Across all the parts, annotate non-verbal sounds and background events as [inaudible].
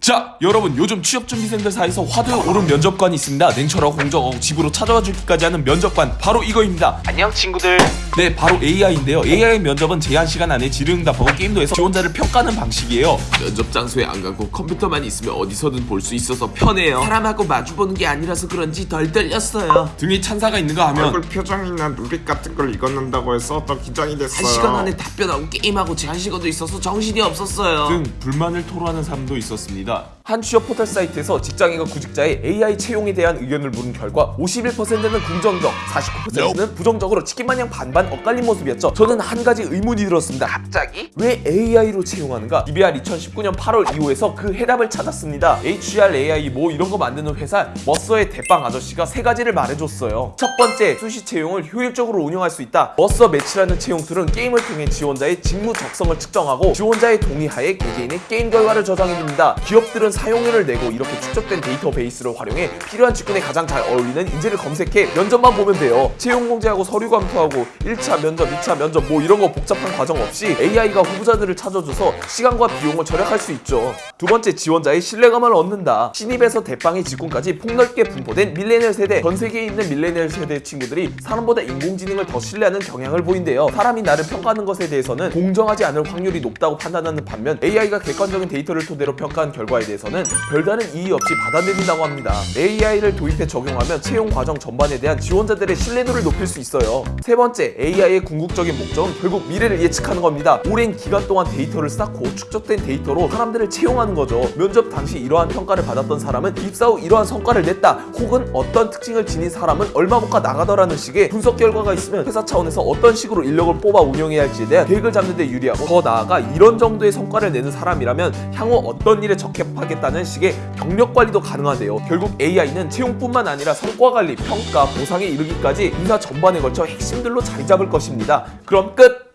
자 여러분 요즘 취업준비생들 사이에서 화두에 오른 면접관이 있습니다 냉철하고 공정하고 집으로 찾아와 주기까지 하는 면접관 바로 이거입니다 안녕 친구들 네 바로 AI인데요 AI 면접은 제한 시간 안에 질의응답하고 게임도 해서 지원자를 평가하는 방식이에요 면접 장소에 안 가고 컴퓨터만 있으면 어디서든 볼 수 있어서 편해요. 사람하고 마주보는 게 아니라서 그런지 덜 떨렸어요. 등에 찬사가 있는가 하면 얼굴 표정이나 누릿 같은 걸 읽었는다고 해서 더 긴장이 됐어요. 한 시간 안에 답변하고 게임하고 제한 시간도 있어서 정신이 없었어요. 등 불만을 토로하는 사람도 있었습니다. 한 취업 포털 사이트에서 직장인과 구직자의 AI 채용에 대한 의견을 물은 결과 51%는 긍정적, 49%는 부정적으로 치킨마냥 반반 엇갈린 모습이었죠. 저는 한 가지 의문이 들었습니다. 갑자기? 왜 AI로 채용하는가? DBR 2019년 8월 2호에서 그 해답을 찾았습니다. HR, AI 뭐 이런 거 만드는 회사 머서의 대빵 아저씨가 세 가지를 말해줬어요. 첫 번째, 수시 채용을 효율적으로 운영할 수 있다. 머서 매치라는 채용 툴은 게임을 통해 지원자의 직무 적성을 측정하고 지원자의 동의하에 개개인의 게임 결과를 저장해줍니다. 기업 들은 사용료를 내고 이렇게 축적된 데이터베이스를 활용해 필요한 직군에 가장 잘 어울리는 인재를 검색해 면접만 보면 돼요. 채용 공지하고 서류 검토하고 1차 면접, 2차 면접 뭐 이런 거 복잡한 과정 없이 AI가 후보자들을 찾아줘서 시간과 비용을 절약할 수 있죠. 두 번째 지원자의 신뢰감을 얻는다. 신입에서 대빵의 직군까지 폭넓게 분포된 밀레니얼 세대 전 세계에 있는 밀레니얼 세대 친구들이 사람보다 인공지능을 더 신뢰하는 경향을 보인대요. 사람이 나를 평가하는 것에 대해서는 공정하지 않을 확률이 높다고 판단하는 반면 AI가 객관적인 데이터를 토대로 평가한 결과 에 대해서는 별다른 이의 없이 받아들인다고 합니다. AI를 도입해 적용하면 채용 과정 전반에 대한 지원자들의 신뢰도를 높일 수 있어요. 세 번째, AI의 궁극적인 목적은 결국 미래를 예측하는 겁니다. 오랜 기간 동안 데이터를 쌓고 축적된 데이터로 사람들을 채용하는 거죠. 면접 당시 이러한 평가를 받았던 사람은 입사 후 이러한 성과를 냈다. 혹은 어떤 특징을 지닌 사람은 얼마만큼 나가더라는 식의 분석 결과가 있으면 회사 차원에서 어떤 식으로 인력을 뽑아 운영해야 할지에 대한 계획을 잡는 데 유리하고 더 나아가 이런 정도의 성과를 내는 사람이라면 향후 어떤 일에 적 합하겠다는 식의 경력 관리도 가능하대요. 결국 AI는 채용뿐만 아니라 성과 관리, 평가, 보상에 이르기까지 인사 전반에 걸쳐 핵심들로 자리 잡을 것입니다. 그럼 끝!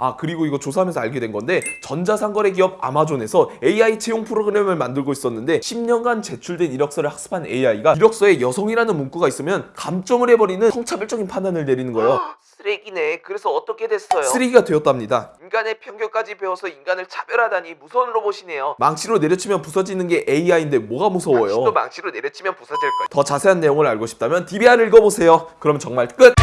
아 그리고 이거 조사하면서 알게 된 건데 전자상거래 기업 아마존에서 AI 채용 프로그램을 만들고 있었는데 10년간 제출된 이력서를 학습한 AI가 이력서에 여성이라는 문구가 있으면 감점을 해버리는 성차별적인 판단을 내리는 거예요. [gasps] 쓰레기네 그래서 어떻게 됐어요? 쓰레기가 되었답니다. 인간의 편견까지 배워서 인간을 차별하다니 무서운 로봇이네요 망치로 내려치면 부서지는 게 AI인데 뭐가 무서워요? 당신도 망치로 내려치면 부서질걸 더 자세한 내용을 알고 싶다면 DBR 읽어보세요. 그럼 정말 끝!